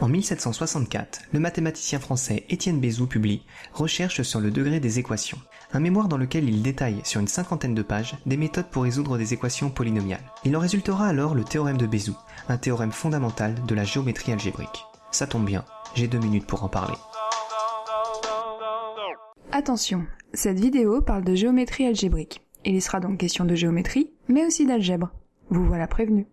En 1764, le mathématicien français Étienne Bézout publie Recherche sur le degré des équations, un mémoire dans lequel il détaille sur une cinquantaine de pages des méthodes pour résoudre des équations polynomiales. Il en résultera alors le théorème de Bézout, un théorème fondamental de la géométrie algébrique. Ça tombe bien, j'ai deux minutes pour en parler. Attention, cette vidéo parle de géométrie algébrique. Il y sera donc question de géométrie, mais aussi d'algèbre. Vous voilà prévenu.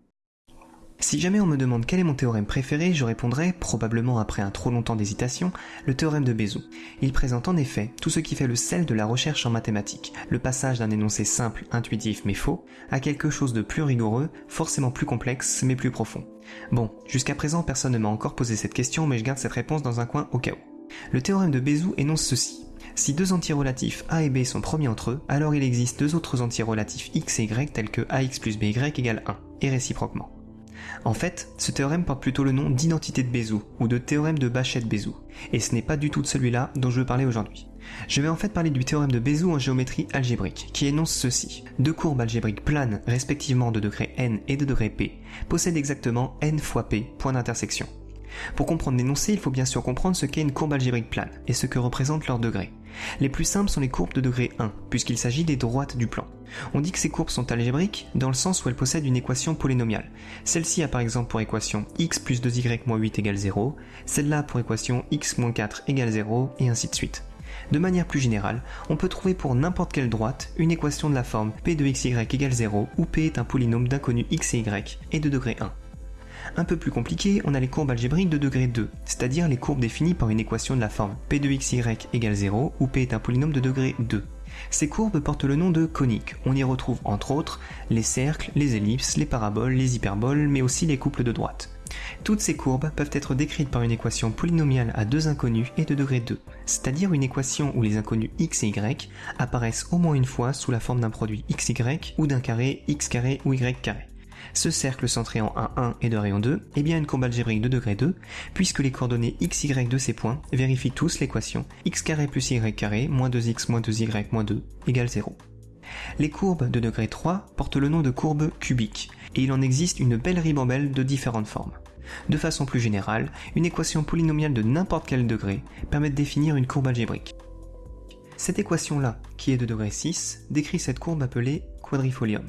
Si jamais on me demande quel est mon théorème préféré, je répondrai, probablement après un trop longtemps d'hésitation, le théorème de Bézout. Il présente en effet tout ce qui fait le sel de la recherche en mathématiques, le passage d'un énoncé simple, intuitif mais faux, à quelque chose de plus rigoureux, forcément plus complexe mais plus profond. Bon, jusqu'à présent personne ne m'a encore posé cette question mais je garde cette réponse dans un coin au cas où. Le théorème de Bézout énonce ceci. Si deux antirelatifs A et B sont premiers entre eux, alors il existe deux autres antirelatifs x et y tels que ax plus by égale 1, et réciproquement. En fait, ce théorème porte plutôt le nom d'identité de Bézout, ou de théorème de Bachet-Bézout, et ce n'est pas du tout de celui-là dont je veux parler aujourd'hui. Je vais en fait parler du théorème de Bézout en géométrie algébrique, qui énonce ceci. Deux courbes algébriques planes, respectivement de degré n et de degré p, possèdent exactement n fois p, point d'intersection. Pour comprendre l'énoncé, il faut bien sûr comprendre ce qu'est une courbe algébrique plane, et ce que représente leur degré. Les plus simples sont les courbes de degré 1, puisqu'il s'agit des droites du plan. On dit que ces courbes sont algébriques dans le sens où elles possèdent une équation polynomiale. Celle-ci a par exemple pour équation x plus 2y moins 8 égale 0, celle-là pour équation x moins 4 égale 0, et ainsi de suite. De manière plus générale, on peut trouver pour n'importe quelle droite une équation de la forme p de xy égale 0 où p est un polynôme d'inconnu x et y et de degré 1. Un peu plus compliqué, on a les courbes algébriques de degré 2, c'est-à-dire les courbes définies par une équation de la forme p de xy égale 0 où p est un polynôme de degré 2. Ces courbes portent le nom de coniques. On y retrouve entre autres les cercles, les ellipses, les paraboles, les hyperboles, mais aussi les couples de droite. Toutes ces courbes peuvent être décrites par une équation polynomiale à deux inconnus et de degré 2, c'est-à-dire une équation où les inconnus x et y apparaissent au moins une fois sous la forme d'un produit xy ou d'un carré x carré ou y. Ce cercle centré en 1, 1 et de rayon 2 est bien une courbe algébrique de degré 2, puisque les coordonnées x, y de ces points vérifient tous l'équation x plus y moins 2x moins 2y moins 2 égale 0. Les courbes de degré 3 portent le nom de courbes cubiques, et il en existe une belle ribambelle de différentes formes. De façon plus générale, une équation polynomiale de n'importe quel degré permet de définir une courbe algébrique. Cette équation-là, qui est de degré 6, décrit cette courbe appelée quadrifolium.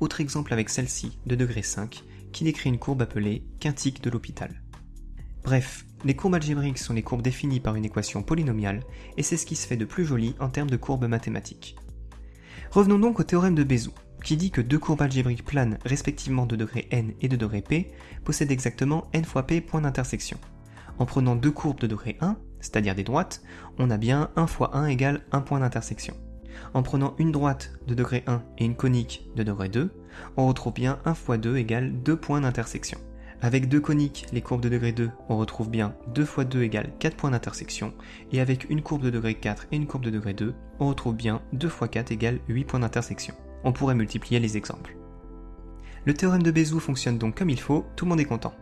Autre exemple avec celle-ci, de degré 5, qui décrit une courbe appelée quintique de l'hôpital. Bref, les courbes algébriques sont les courbes définies par une équation polynomiale, et c'est ce qui se fait de plus joli en termes de courbes mathématiques. Revenons donc au théorème de Bézout, qui dit que deux courbes algébriques planes respectivement de degré n et de degré p possèdent exactement n fois p points d'intersection. En prenant deux courbes de degré 1, c'est-à-dire des droites, on a bien 1 fois 1 égale 1 point d'intersection. En prenant une droite de degré 1 et une conique de degré 2, on retrouve bien 1 fois 2 égale 2 points d'intersection. Avec deux coniques, les courbes de degré 2, on retrouve bien 2 fois 2 égale 4 points d'intersection, et avec une courbe de degré 4 et une courbe de degré 2, on retrouve bien 2 fois 4 égale 8 points d'intersection. On pourrait multiplier les exemples. Le théorème de Bézout fonctionne donc comme il faut, tout le monde est content.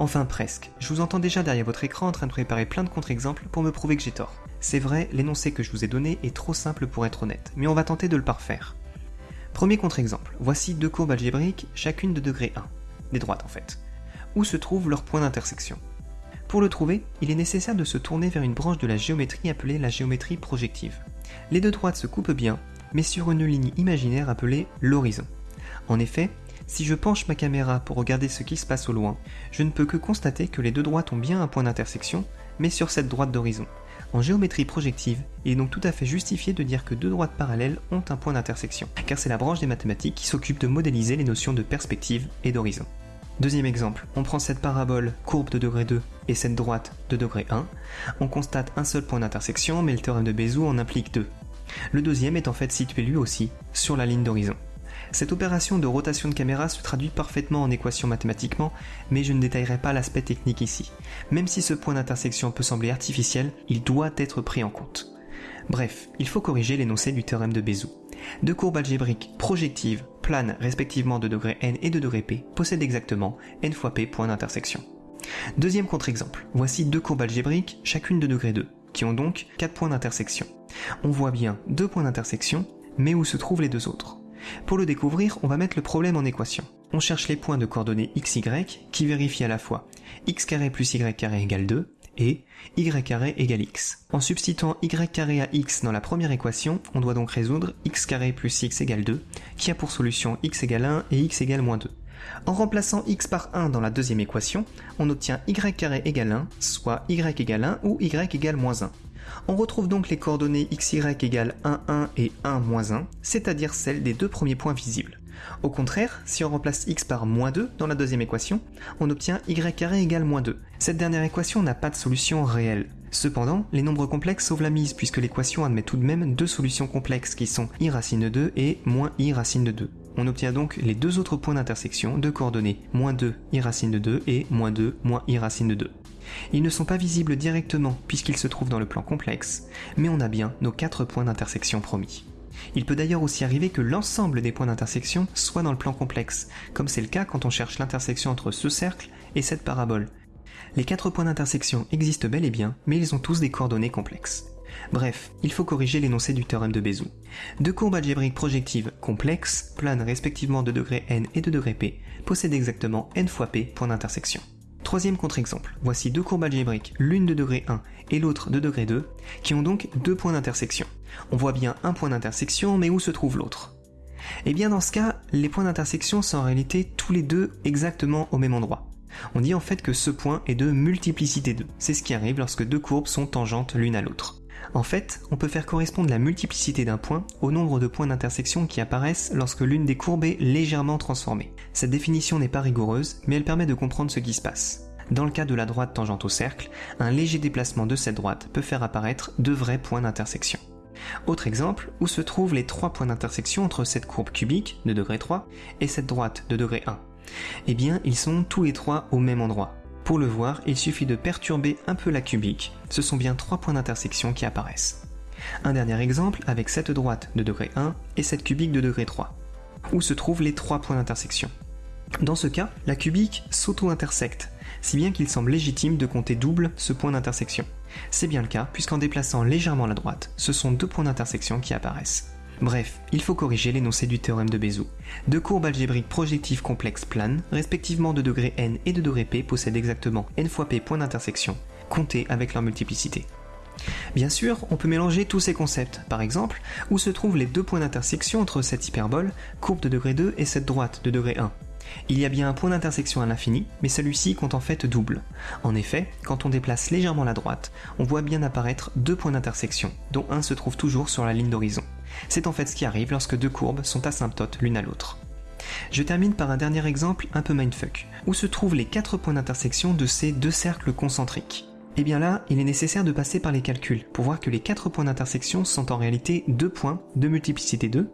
Enfin presque, je vous entends déjà derrière votre écran en train de préparer plein de contre-exemples pour me prouver que j'ai tort. C'est vrai, l'énoncé que je vous ai donné est trop simple pour être honnête, mais on va tenter de le parfaire. Premier contre-exemple, voici deux courbes algébriques, chacune de degré 1, des droites en fait. Où se trouve leur point d'intersection? Pour le trouver, il est nécessaire de se tourner vers une branche de la géométrie appelée la géométrie projective. Les deux droites se coupent bien, mais sur une ligne imaginaire appelée l'horizon. En effet, si je penche ma caméra pour regarder ce qui se passe au loin, je ne peux que constater que les deux droites ont bien un point d'intersection, mais sur cette droite d'horizon. En géométrie projective, il est donc tout à fait justifié de dire que deux droites parallèles ont un point d'intersection, car c'est la branche des mathématiques qui s'occupe de modéliser les notions de perspective et d'horizon. Deuxième exemple, on prend cette parabole courbe de degré 2 et cette droite de degré 1, on constate un seul point d'intersection mais le théorème de Bézout en implique deux. Le deuxième est en fait situé lui aussi sur la ligne d'horizon. Cette opération de rotation de caméra se traduit parfaitement en équation mathématiquement, mais je ne détaillerai pas l'aspect technique ici. Même si ce point d'intersection peut sembler artificiel, il doit être pris en compte. Bref, il faut corriger l'énoncé du théorème de Bézout. Deux courbes algébriques projectives, planes respectivement de degré n et de degré p, possèdent exactement n fois p points d'intersection. Deuxième contre-exemple, voici deux courbes algébriques, chacune de degré 2, qui ont donc 4 points d'intersection. On voit bien deux points d'intersection, mais où se trouvent les deux autres pour le découvrir, on va mettre le problème en équation. on cherche les points de coordonnées xy qui vérifient à la fois x carré plus y carré égale 2 et y égale x. En substituant y à x dans la première équation, on doit donc résoudre x plus x égale 2, qui a pour solution x égale 1 et x égale moins 2. En remplaçant x par 1 dans la deuxième équation, on obtient y carré égale 1, soit y égale 1 ou y égale moins 1. On retrouve donc les coordonnées xy égale 1, 1 et 1, moins 1, c'est-à-dire celles des deux premiers points visibles. Au contraire, si on remplace x par moins 2 dans la deuxième équation, on obtient y carré égale moins 2. Cette dernière équation n'a pas de solution réelle. Cependant, les nombres complexes sauvent la mise puisque l'équation admet tout de même deux solutions complexes qui sont i racine de 2 et moins i racine de 2. On obtient donc les deux autres points d'intersection de coordonnées moins 2 i racine de 2 et moins 2 moins i racine de 2. Ils ne sont pas visibles directement puisqu'ils se trouvent dans le plan complexe, mais on a bien nos quatre points d'intersection promis. Il peut d'ailleurs aussi arriver que l'ensemble des points d'intersection soit dans le plan complexe, comme c'est le cas quand on cherche l'intersection entre ce cercle et cette parabole. Les quatre points d'intersection existent bel et bien, mais ils ont tous des coordonnées complexes. Bref, il faut corriger l'énoncé du théorème de Bézout. Deux courbes algébriques projectives complexes, planes respectivement de degré n et de degré p, possèdent exactement n fois p points d'intersection. Troisième contre-exemple, voici deux courbes algébriques, l'une de degré 1 et l'autre de degré 2, qui ont donc deux points d'intersection. On voit bien un point d'intersection, mais où se trouve l'autre? Eh bien dans ce cas, les points d'intersection sont en réalité tous les deux exactement au même endroit. On dit en fait que ce point est de multiplicité 2. C'est ce qui arrive lorsque deux courbes sont tangentes l'une à l'autre. En fait, on peut faire correspondre la multiplicité d'un point au nombre de points d'intersection qui apparaissent lorsque l'une des courbes est légèrement transformée. Cette définition n'est pas rigoureuse, mais elle permet de comprendre ce qui se passe. Dans le cas de la droite tangente au cercle, un léger déplacement de cette droite peut faire apparaître deux vrais points d'intersection. Autre exemple, où se trouvent les trois points d'intersection entre cette courbe cubique de degré 3 et cette droite de degré 1 Eh bien, ils sont tous les trois au même endroit. Pour le voir, il suffit de perturber un peu la cubique, ce sont bien trois points d'intersection qui apparaissent. Un dernier exemple avec cette droite de degré 1 et cette cubique de degré 3, où se trouvent les trois points d'intersection? Dans ce cas, la cubique s'auto-intersecte, si bien qu'il semble légitime de compter double ce point d'intersection. C'est bien le cas, puisqu'en déplaçant légèrement la droite, ce sont deux points d'intersection qui apparaissent. Bref, il faut corriger l'énoncé du théorème de Bézout. Deux courbes algébriques projectives complexes planes, respectivement de degré n et de degré p, possèdent exactement n fois p points d'intersection, comptés avec leur multiplicité. Bien sûr, on peut mélanger tous ces concepts. Par exemple, où se trouvent les deux points d'intersection entre cette hyperbole, courbe de degré 2, et cette droite de degré 1 il y a bien un point d'intersection à l'infini, mais celui-ci compte en fait double. En effet, quand on déplace légèrement la droite, on voit bien apparaître deux points d'intersection, dont un se trouve toujours sur la ligne d'horizon. C'est en fait ce qui arrive lorsque deux courbes sont asymptotes l'une à l'autre. Je termine par un dernier exemple un peu mindfuck, où se trouvent les quatre points d'intersection de ces deux cercles concentriques. Et eh bien là, il est nécessaire de passer par les calculs pour voir que les quatre points d'intersection sont en réalité deux points de multiplicité 2,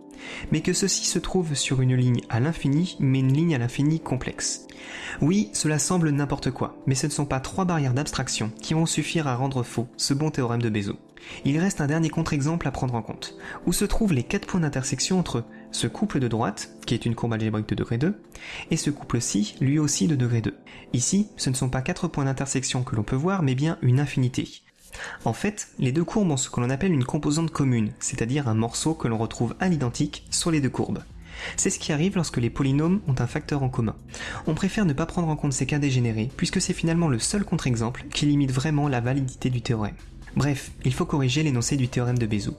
mais que ceux-ci se trouvent sur une ligne à l'infini, mais une ligne à l'infini complexe. Oui, cela semble n'importe quoi, mais ce ne sont pas trois barrières d'abstraction qui vont suffire à rendre faux ce bon théorème de Bézout. Il reste un dernier contre-exemple à prendre en compte, où se trouvent les quatre points d'intersection entre ce couple de droite, qui est une courbe algébrique de degré 2, et ce couple-ci, lui aussi de degré 2. Ici, ce ne sont pas quatre points d'intersection que l'on peut voir, mais bien une infinité. En fait, les deux courbes ont ce que l'on appelle une composante commune, c'est-à-dire un morceau que l'on retrouve à l'identique sur les deux courbes. C'est ce qui arrive lorsque les polynômes ont un facteur en commun. On préfère ne pas prendre en compte ces cas dégénérés, puisque c'est finalement le seul contre-exemple qui limite vraiment la validité du théorème. Bref, il faut corriger l'énoncé du théorème de Bézout.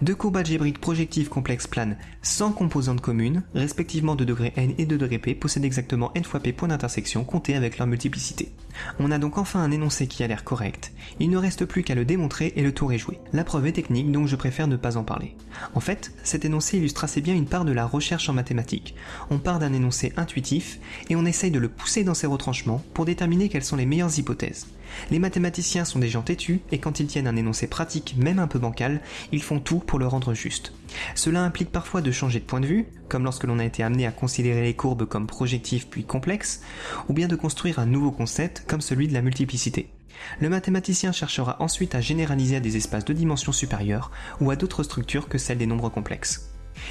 Deux courbes algébriques projectives complexes planes sans composantes communes, respectivement de degré n et de degré p, possèdent exactement n fois p points d'intersection comptés avec leur multiplicité. On a donc enfin un énoncé qui a l'air correct. Il ne reste plus qu'à le démontrer et le tour est joué. La preuve est technique donc je préfère ne pas en parler. En fait, cet énoncé illustre assez bien une part de la recherche en mathématiques. On part d'un énoncé intuitif et on essaye de le pousser dans ses retranchements pour déterminer quelles sont les meilleures hypothèses. Les mathématiciens sont des gens têtus et quand ils tiennent un énoncé pratique, même un peu bancal, ils font tout pour le rendre juste. Cela implique parfois de changer de point de vue, comme lorsque l'on a été amené à considérer les courbes comme projectives puis complexes, ou bien de construire un nouveau concept comme celui de la multiplicité. Le mathématicien cherchera ensuite à généraliser à des espaces de dimension supérieure ou à d'autres structures que celles des nombres complexes.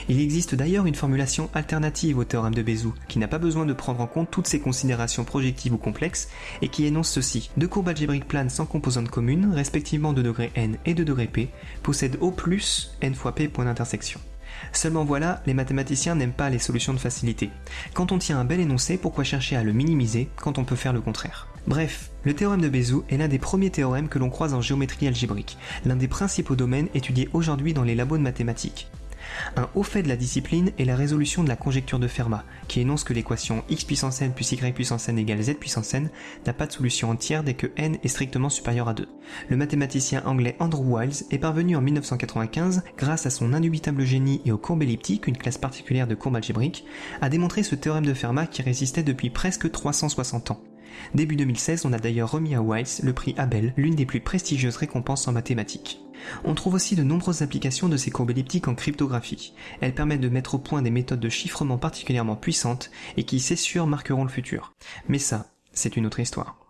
Il existe d'ailleurs une formulation alternative au théorème de Bézout, qui n'a pas besoin de prendre en compte toutes ces considérations projectives ou complexes, et qui énonce ceci. Deux courbes algébriques planes sans composantes communes, respectivement de degré n et de degré p, possèdent au plus n fois p points d'intersection. Seulement voilà, les mathématiciens n'aiment pas les solutions de facilité. Quand on tient un bel énoncé, pourquoi chercher à le minimiser quand on peut faire le contraire? Bref, le théorème de Bézout est l'un des premiers théorèmes que l'on croise en géométrie algébrique, l'un des principaux domaines étudiés aujourd'hui dans les labos de mathématiques. Un haut fait de la discipline est la résolution de la conjecture de Fermat, qui énonce que l'équation x puissance n plus y puissance n égale z puissance n n'a pas de solution entière dès que n est strictement supérieur à 2. Le mathématicien anglais Andrew Wiles est parvenu en 1995, grâce à son indubitable génie et aux courbes elliptiques, une classe particulière de courbes algébriques, à démontrer ce théorème de Fermat qui résistait depuis presque 360 ans. Début 2016, on a d'ailleurs remis à Wiles le prix Abel, l'une des plus prestigieuses récompenses en mathématiques. On trouve aussi de nombreuses applications de ces courbes elliptiques en cryptographie. Elles permettent de mettre au point des méthodes de chiffrement particulièrement puissantes et qui, c'est sûr, marqueront le futur. Mais ça, c'est une autre histoire.